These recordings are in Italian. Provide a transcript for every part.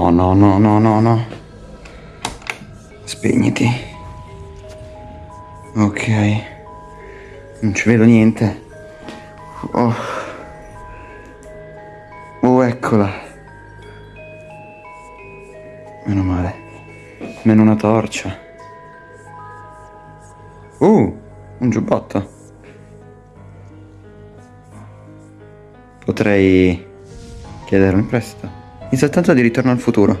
No, no, no, no, no, no. Spegniti. Ok. Non ci vedo niente. Oh. Oh, eccola. Meno male. Meno una torcia. Uh, un giubbotto. Potrei chiedere un prestito. In soltanto di ritorno al futuro.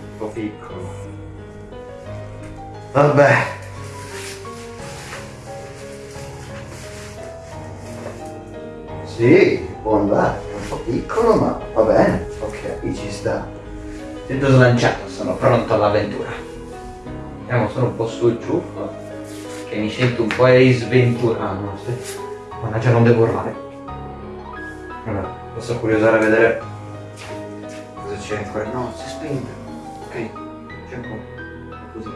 Un po' piccolo. Vabbè. Sì, può andare, è un po' piccolo ma va bene, ok, ci sta. Sento slanciato, sono pronto all'avventura. Andiamo solo un po' su e giù, che mi sento un po' sventurato. Ah no, sì. Mannaggia non devo urlare. Allora, posso curiosare a vedere cosa c'è ancora. No, si spento. Ok, c'è ancora. Così.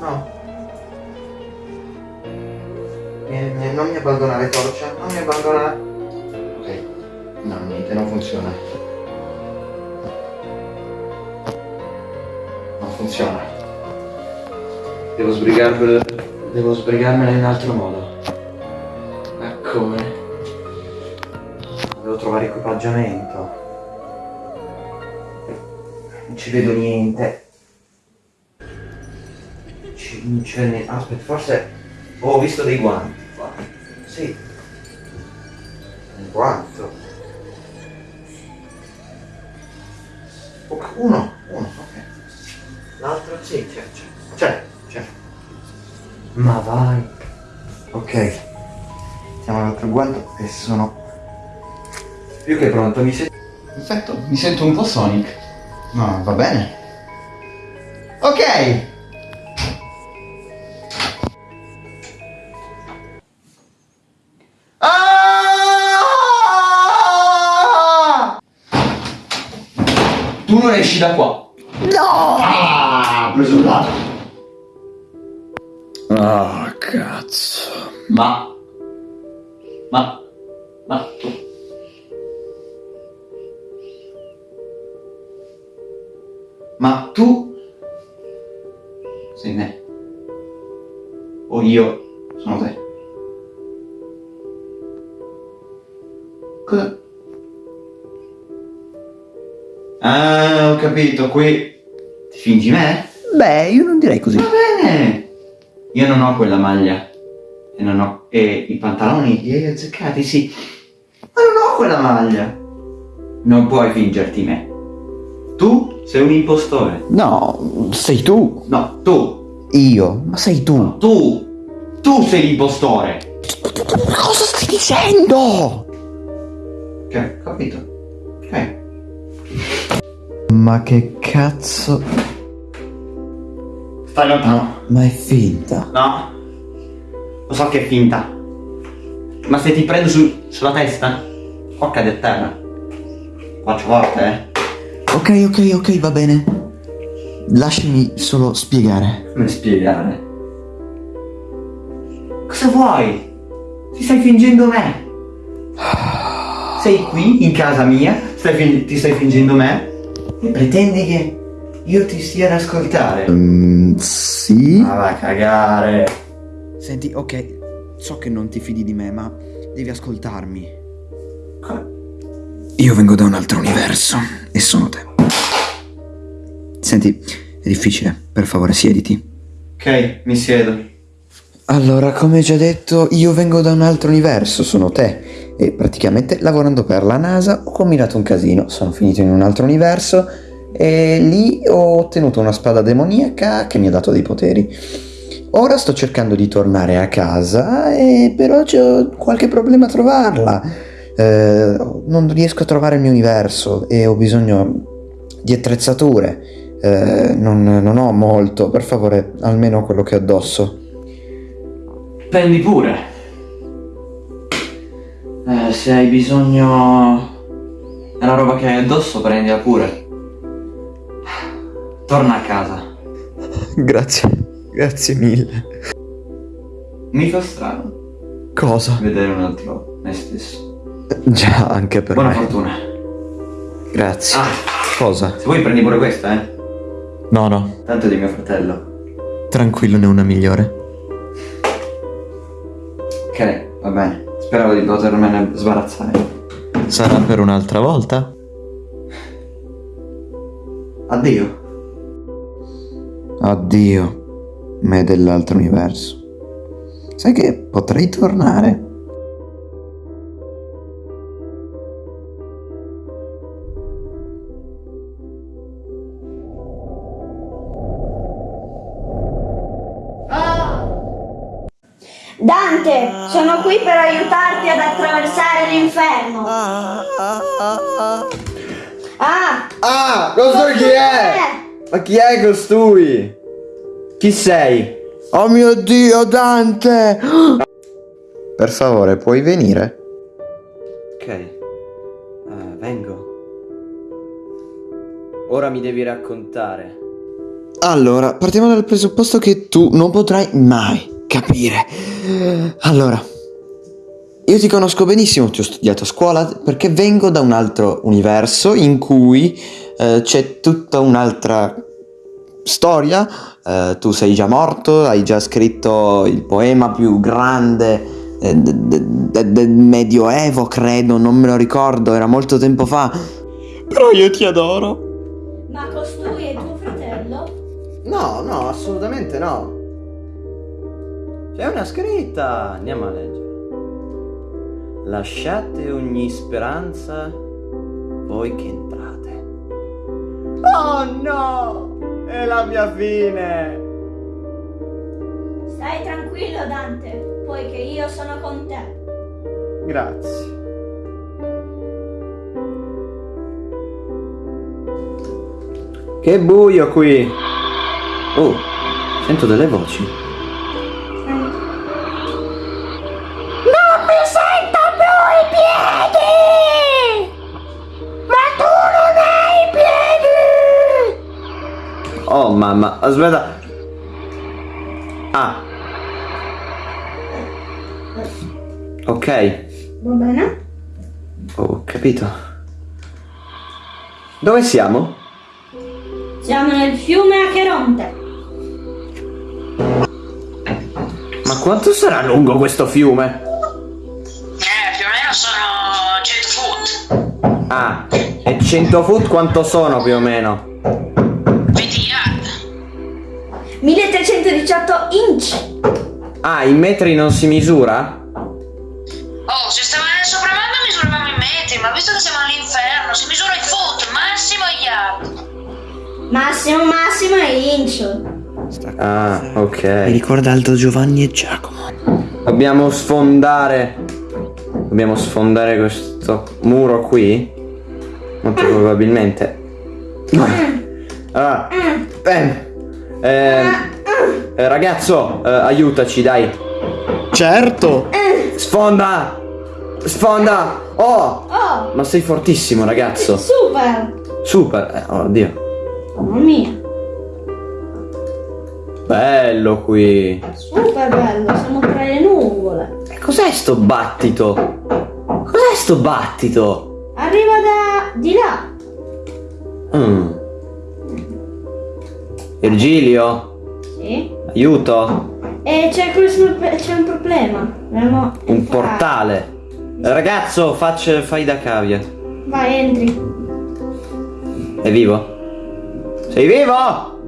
No. no. Non mi abbandonare torcia, non mi abbandonare. Ok. No, niente, non funziona. Non funziona. Devo sbrigarmelo, devo sbrigarmela in un altro modo. Ma come? Devo trovare equipaggiamento. Non ci vedo niente. Ci- non c'è niente. Aspetta, forse ho visto dei guanti. qua. Sì. Un guanto. Uno, uno, ok. L'altro sì, c'è. Ma vai. Ok. Siamo all'altro guanto e sono più che pronto. Mi sento. Perfetto, mi sento un po' Sonic. No, va bene. Ok. Ah! Tu non esci da qua. No! Ah, ho preso il lato. Ah, cazzo. Ma. Ma. Ma. Ma tu. Sei me. O io sono te. Cosa? Ah, ho capito, qui. Ti fingi me? Beh, io non direi così. Va bene! Io non ho quella maglia. E non ho. E i pantaloni li hai azzeccati, sì. Ma non ho quella maglia. Non puoi fingerti me. Tu sei un impostore. No, sei tu. No, tu. Io. Ma sei tu. Tu. Tu sei l'impostore. Ma cosa stai dicendo? Ok, capito. Ok. Ma che cazzo. Stai lontano. Ma è finta. No. Lo so che è finta. Ma se ti prendo su- sulla testa, o cadi a terra. Faccio forte, eh. Ok, ok, ok, va bene. Lasciami solo spiegare. Come spiegare? Cosa vuoi? Ti stai fingendo me? Sei qui in casa mia, stai ti stai fingendo me e pretendi che io ti stia ad ascoltare? Mm, sì. Ma va a cagare. Senti, ok, so che non ti fidi di me, ma devi ascoltarmi. Io vengo da un altro universo e sono te. Senti, è difficile, per favore siediti. Ok, mi siedo. Allora, come già detto, io vengo da un altro universo, sono te. E praticamente lavorando per la NASA ho combinato un casino, sono finito in un altro universo e lì ho ottenuto una spada demoniaca che mi ha dato dei poteri. Ora sto cercando di tornare a casa e però ho qualche problema a trovarla. Eh, non riesco a trovare il mio universo e ho bisogno di attrezzature. Eh, non, non ho molto, per favore, almeno quello che ho addosso. Prendi pure. Eh, se hai bisogno della roba che hai addosso, prendila pure. Torna a casa. Grazie, grazie mille. Mi fa strano Cosa? vedere un altro me stesso. Già, anche per Buona me. fortuna. Grazie. Ah, Cosa? se vuoi prendi pure questa, eh. No, no, Tanto è di mio fratello. tranquillo, ne una migliore. Ok, va bene. Speravo di potermene sbarazzare. Sarà per un'altra volta? Addio. Addio, me dell'altro universo. Sai che potrei tornare? Dante, sono qui per aiutarti ad attraversare l'inferno. Ah, Ah, costui chi è? Ma chi è costui? Chi sei? Oh mio dio, Dante! Per favore, puoi venire? Ok, Eh, vengo. Ora mi devi raccontare. Allora, partiamo dal presupposto che tu non potrai mai capire. Allora, io ti conosco benissimo, ti ho studiato a scuola perché vengo da un altro universo in cui eh, c'è tutta un'altra storia. Eh, tu sei già morto, hai già scritto il poema più grande eh, de- de- de- del Medioevo, credo, non me lo ricordo, era molto tempo fa. Però io ti adoro. ma costui è tuo fratello? No, no, assolutamente no. C'è una scritta. Andiamo a leggere. Lasciate ogni speranza voi che entrate. Oh no! È la mia fine! Stai tranquillo, Dante, poiché io sono con te. Grazie. Che buio qui! Oh, sento delle voci. Mamma, aspetta. Ah. Ok, Va bene? ho capito. Dove siamo? Siamo nel fiume Acheronte. Ma quanto sarà lungo questo fiume? Eh, più o meno sono 100 foot. Ah, e 100 foot quanto sono più o meno? Ah, in metri non si misura? Oh, se stavamo nel sopramondo misuravamo i metri, ma visto che siamo all'inferno, si misura i foot, massimo i yard. Massimo, massimo è inch. Ah, ok. Mi ricorda Aldo Giovanni e Giacomo. Dobbiamo sfondare. Dobbiamo sfondare questo muro qui? Molto probabilmente. Ah, bene. Eh, eh, ragazzo, eh, aiutaci, dai. Certo! Sfonda! Sfonda! Oh! Oh, Ma sei fortissimo, ragazzo. super! Super. Eh, oddio. Mamma mia, Bello qui. super bello, siamo tra le nuvole. E cos'è sto battito? Cos'è sto battito? Arriva da di là. Mm. Virgilio, Sì. Aiuto. E c'è, questo- c'è un problema. Dobbiamo Un entrare. portale. Ragazzo, faccia, fai da cavia. Vai, entri. È vivo? Sei vivo?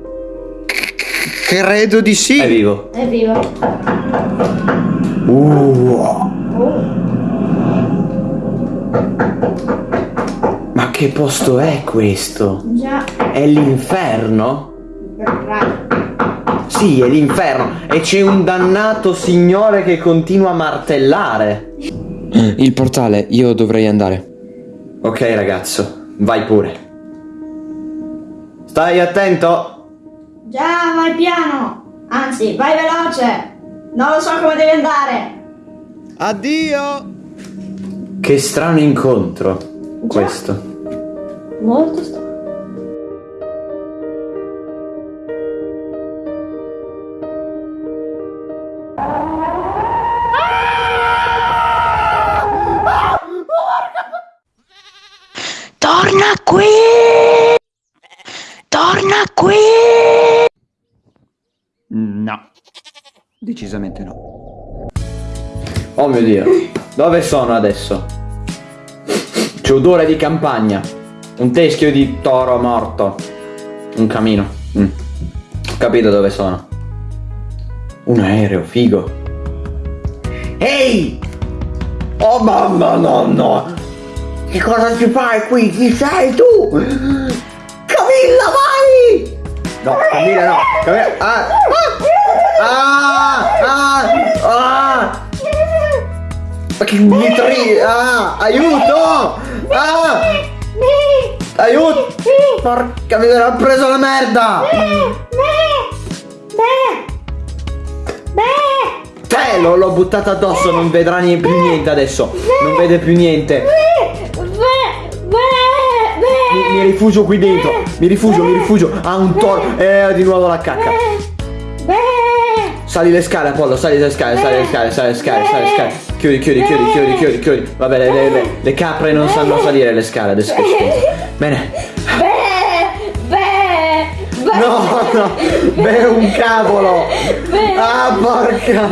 Credo di sì! È vivo. È vivo. Uh, Oh. ma che posto è questo? Già. È l'inferno? Sì, è l'inferno. E c'è un dannato signore che continua a martellare. Il portale, io dovrei andare. Ok, ragazzo, vai pure. Stai attento. Già, vai piano. Anzi, vai veloce. Non lo so come devi andare. Addio! Che strano incontro questo. Molto strano. Decisamente no. Oh mio dio, dove sono adesso? C'è odore di campagna. Un teschio di toro morto. Un camino. Mm. Ho capito dove sono. Un aereo, figo. Ehi! Oh mamma nonno! Che cosa ci fai qui? Chi sei tu? Camilla, vai! No, Camilla no! Camilla... Ah! Ah! Ah! Ah! Ma che mitri... Ah! Aiuto! Ah! Aiuto! Porca miseria, ho preso la merda! Te l'ho, buttata addosso, non vedrà più niente adesso. Non vede più niente. Mi, mi rifugio qui dentro. Mi rifugio, mi rifugio. Ah, un toro. Eh, di nuovo la cacca. Sali le scale, Apollo, sali le scale, sali le scale, sali le scale, sali le scale. Chiudi, chiudi, chiudi, chiudi, chiudi, chiudi. Vabbè, le, le- le- le capre non sanno salire le scale adesso che penso. Bene. No, no, beh, un cavolo. Ah, porca.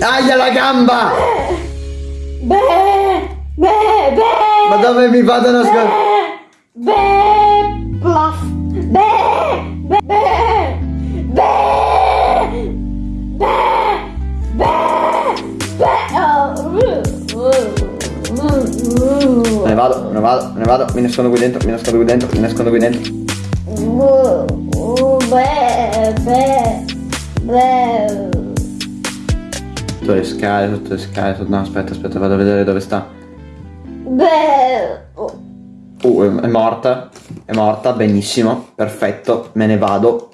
Aia la gamba! Dove mi vado a nascondere? Me ne vado, me ne vado, me ne vado, mi nascondo qui dentro, mi nascondo qui dentro, mi nascondo qui dentro. Sotto le scale, sotto le scale, sotto... no aspetta, aspetta, vado a vedere dove sta. Uh, è- morta, è morta, benissimo, perfetto, me ne vado.